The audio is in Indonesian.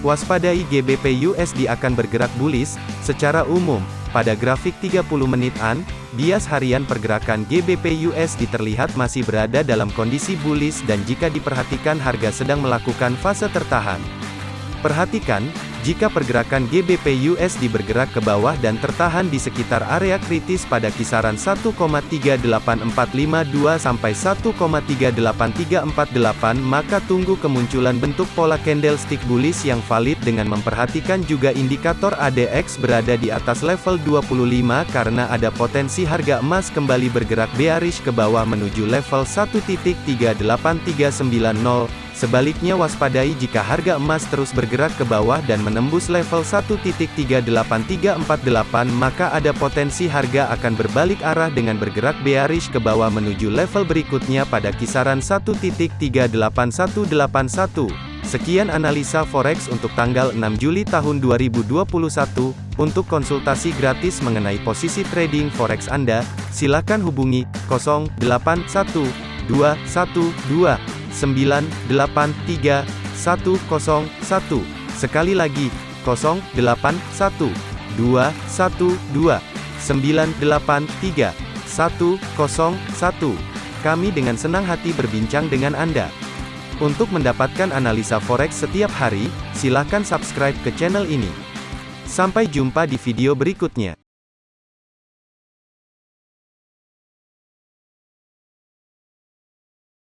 Waspadai GBP USD akan bergerak bullish, secara umum, pada grafik 30 menitan, bias harian pergerakan GBP USD terlihat masih berada dalam kondisi bullish dan jika diperhatikan harga sedang melakukan fase tertahan. Perhatikan, jika pergerakan GBP USD bergerak ke bawah dan tertahan di sekitar area kritis pada kisaran 1,38452 sampai 1,38348 maka tunggu kemunculan bentuk pola candlestick bullish yang valid dengan memperhatikan juga indikator ADX berada di atas level 25 karena ada potensi harga emas kembali bergerak bearish ke bawah menuju level 1.38390 Sebaliknya waspadai jika harga emas terus bergerak ke bawah dan menembus level 1.38348 maka ada potensi harga akan berbalik arah dengan bergerak bearish ke bawah menuju level berikutnya pada kisaran 1.38181. Sekian analisa forex untuk tanggal 6 Juli tahun 2021. Untuk konsultasi gratis mengenai posisi trading forex Anda, silakan hubungi 081212 983 101. Sekali lagi, 081 212 983 101. Kami dengan senang hati berbincang dengan Anda. Untuk mendapatkan analisa forex setiap hari, silakan subscribe ke channel ini. Sampai jumpa di video berikutnya.